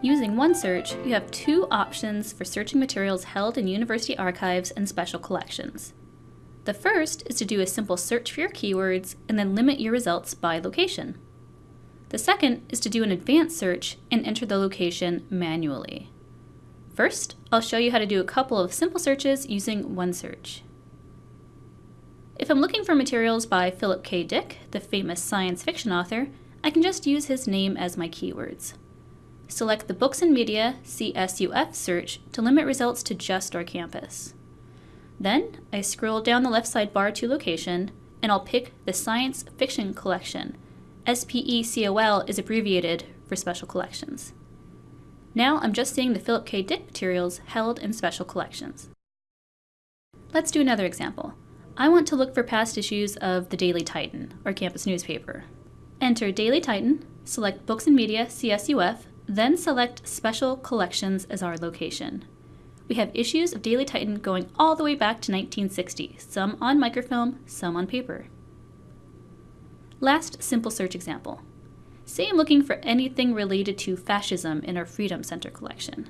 Using OneSearch, you have two options for searching materials held in university archives and special collections. The first is to do a simple search for your keywords and then limit your results by location. The second is to do an advanced search and enter the location manually. First, I'll show you how to do a couple of simple searches using OneSearch. If I'm looking for materials by Philip K. Dick, the famous science fiction author, I can just use his name as my keywords. Select the Books and Media CSUF search to limit results to just our campus. Then, I scroll down the left sidebar to Location, and I'll pick the Science Fiction Collection. SPECOL is abbreviated for Special Collections. Now I'm just seeing the Philip K. Dick materials held in special collections. Let's do another example. I want to look for past issues of the Daily Titan, our campus newspaper. Enter Daily Titan, select Books and Media CSUF, then select Special Collections as our location. We have issues of Daily Titan going all the way back to 1960, some on microfilm, some on paper. Last simple search example. Say I'm looking for anything related to fascism in our Freedom Center collection.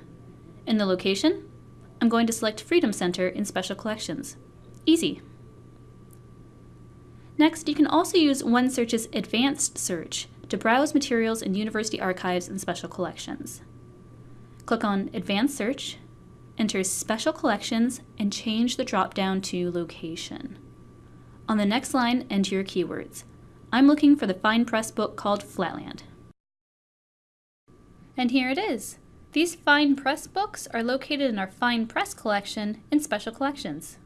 In the location, I'm going to select Freedom Center in Special Collections. Easy. Next, you can also use OneSearch's Advanced Search to browse materials in university archives and special collections. Click on Advanced Search, enter Special Collections, and change the drop-down to Location. On the next line, enter your keywords. I'm looking for the fine press book called Flatland. And here it is. These fine press books are located in our fine press collection in Special Collections.